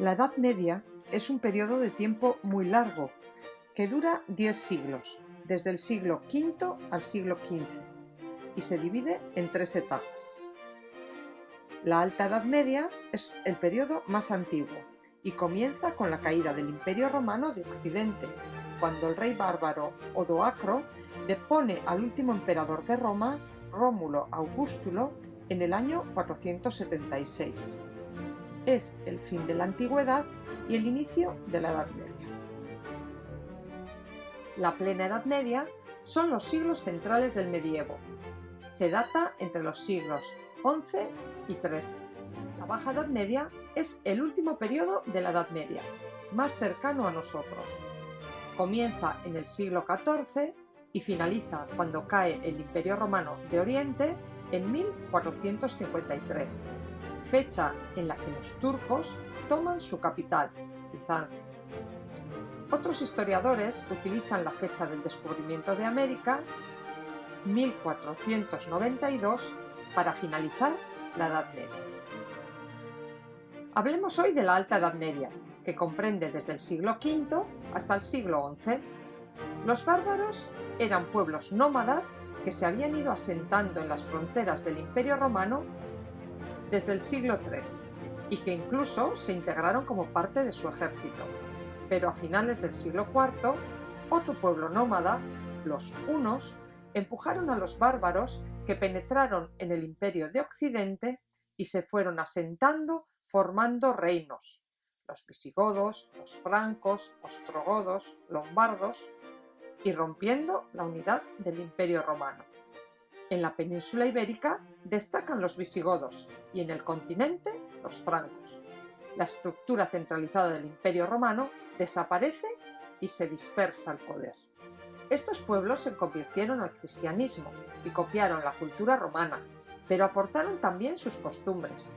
La Edad Media es un periodo de tiempo muy largo, que dura 10 siglos, desde el siglo V al siglo XV, y se divide en tres etapas. La Alta Edad Media es el periodo más antiguo y comienza con la caída del Imperio Romano de Occidente, cuando el rey bárbaro Odoacro depone al último emperador de Roma, Rómulo Augustulo, en el año 476 es el fin de la antigüedad y el inicio de la Edad Media. La plena Edad Media son los siglos centrales del medievo. Se data entre los siglos XI y XIII. La Baja Edad Media es el último periodo de la Edad Media, más cercano a nosotros. Comienza en el siglo XIV y finaliza cuando cae el Imperio Romano de Oriente en 1453 fecha en la que los turcos toman su capital, Bizancio. Otros historiadores utilizan la fecha del descubrimiento de América, 1492, para finalizar la Edad Media. Hablemos hoy de la Alta Edad Media, que comprende desde el siglo V hasta el siglo XI. Los bárbaros eran pueblos nómadas que se habían ido asentando en las fronteras del Imperio Romano desde el siglo III y que incluso se integraron como parte de su ejército. Pero a finales del siglo IV, otro pueblo nómada, los hunos, empujaron a los bárbaros que penetraron en el imperio de Occidente y se fueron asentando formando reinos, los visigodos, los francos, ostrogodos, lombardos, y rompiendo la unidad del imperio romano. En la península ibérica destacan los visigodos y en el continente los francos. La estructura centralizada del imperio romano desaparece y se dispersa el poder. Estos pueblos se convirtieron al cristianismo y copiaron la cultura romana, pero aportaron también sus costumbres.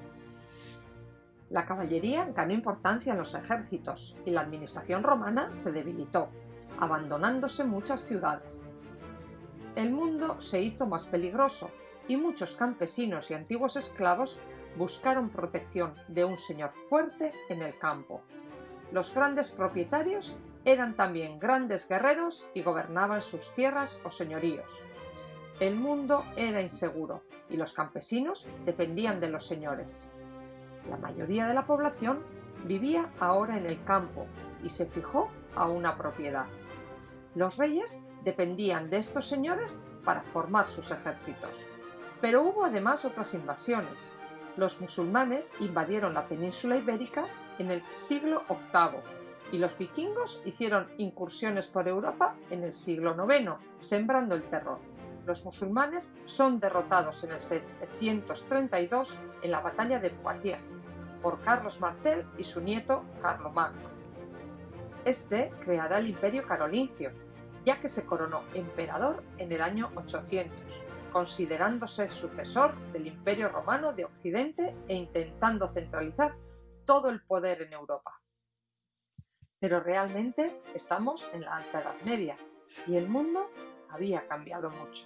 La caballería ganó importancia en los ejércitos y la administración romana se debilitó, abandonándose muchas ciudades el mundo se hizo más peligroso y muchos campesinos y antiguos esclavos buscaron protección de un señor fuerte en el campo. Los grandes propietarios eran también grandes guerreros y gobernaban sus tierras o señoríos. El mundo era inseguro y los campesinos dependían de los señores. La mayoría de la población vivía ahora en el campo y se fijó a una propiedad. Los reyes dependían de estos señores para formar sus ejércitos. Pero hubo además otras invasiones. Los musulmanes invadieron la península ibérica en el siglo VIII y los vikingos hicieron incursiones por Europa en el siglo IX, sembrando el terror. Los musulmanes son derrotados en el 732 en la batalla de Poitiers por Carlos Martel y su nieto Carlomagno. Este creará el imperio carolingio, ya que se coronó emperador en el año 800, considerándose sucesor del Imperio Romano de Occidente e intentando centralizar todo el poder en Europa. Pero realmente estamos en la Alta Edad Media y el mundo había cambiado mucho.